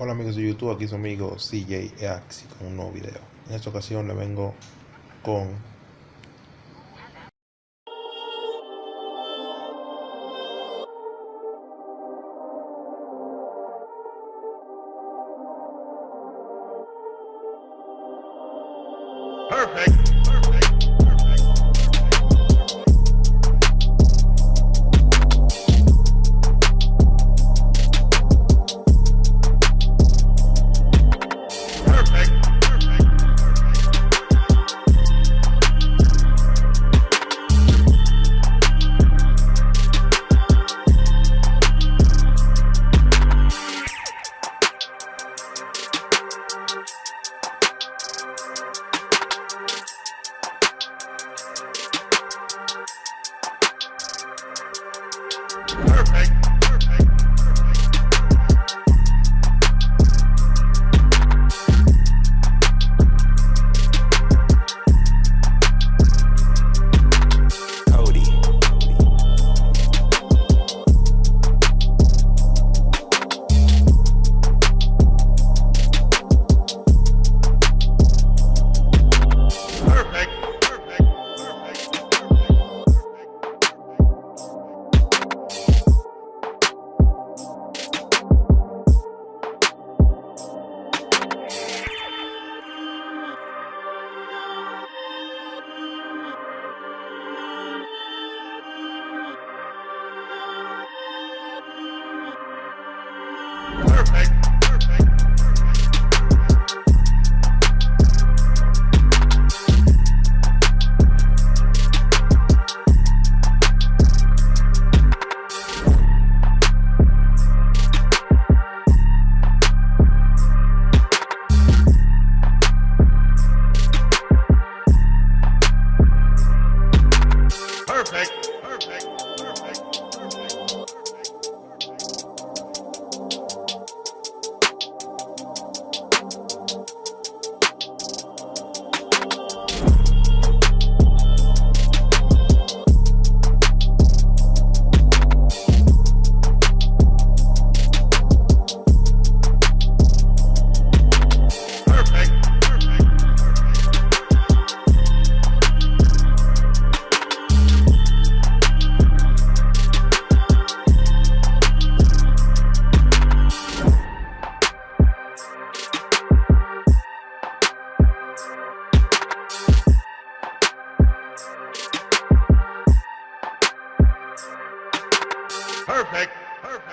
Hola amigos de YouTube, aquí su amigo CJ Axi con un nuevo video. En esta ocasión le vengo con Perfect. Perfect. perfect. Perfect. Perfect.